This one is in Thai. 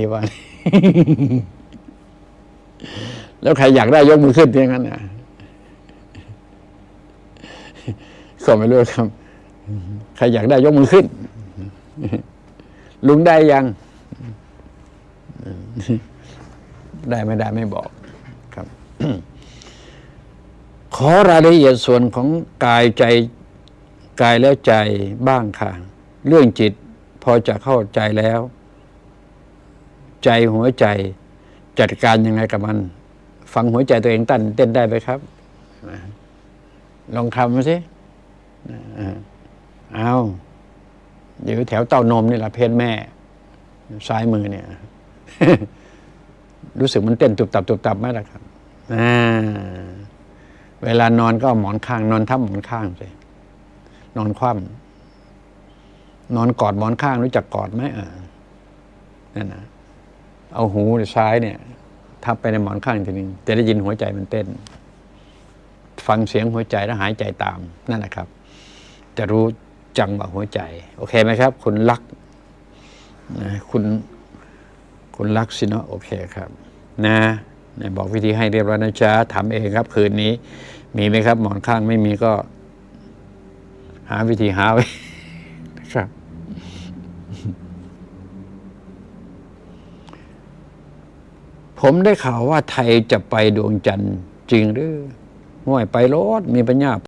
ดีว่าแล้วใครอยากได้ยกมือขึ้นอย่างนั้นนะก็ไม่รู้ครับ ใครอยากได้ยกมือขึ้น ลุงได้ยัง ได้ไม่ได้ไม่บอกครับ ขอรายละเอียดส่วนของกายใจกายแล้วใจบ้างค่ะ เรื่องจิตพอจะเข้าใจแล้ว ใจหัวใจ จัดการยังไงกับมัน ฟังหัวใจตัวเองตั้นเต้นได้ไหมครับ ลองทำมาสิเอาอยู่แถวเต้านมนี่แหละเพศแม่ ซ้ายมือเนี่ย รู้สึกมันเต้นตุบตับตุบตับไหมล่ะครับเวลานอนก็หมอนข้าง นอนทับหมอนข้างสินอนคว่ำนอนกอดหมอนข้างรู้จักกอดไหมอ่านั่นนะ เอาหูซ้ายเนี่ย ทับไปในหมอนข้างทีนึงจะได้ยินหัวใจมันเต้น ฟังเสียงหัวใจแล้วหายใจตามนั่นแหละครับ จะรู้จังหวะหัวใจ โอเคไหมครับ คุณรักนะคุณคุณรักสินะโอเคครับ นะนะบอกวิธีให้เรียบร้อยนะจ๊ะทำเองครับ คืนนี้ มีไหมครับ หมอนข้างไม่มีก็ หาวิธีหาไว้นะครับ ผมได้ข่าวว่าไทยจะไปดวงจันทร์จริงหรือห่วยไปรถมีปัญญา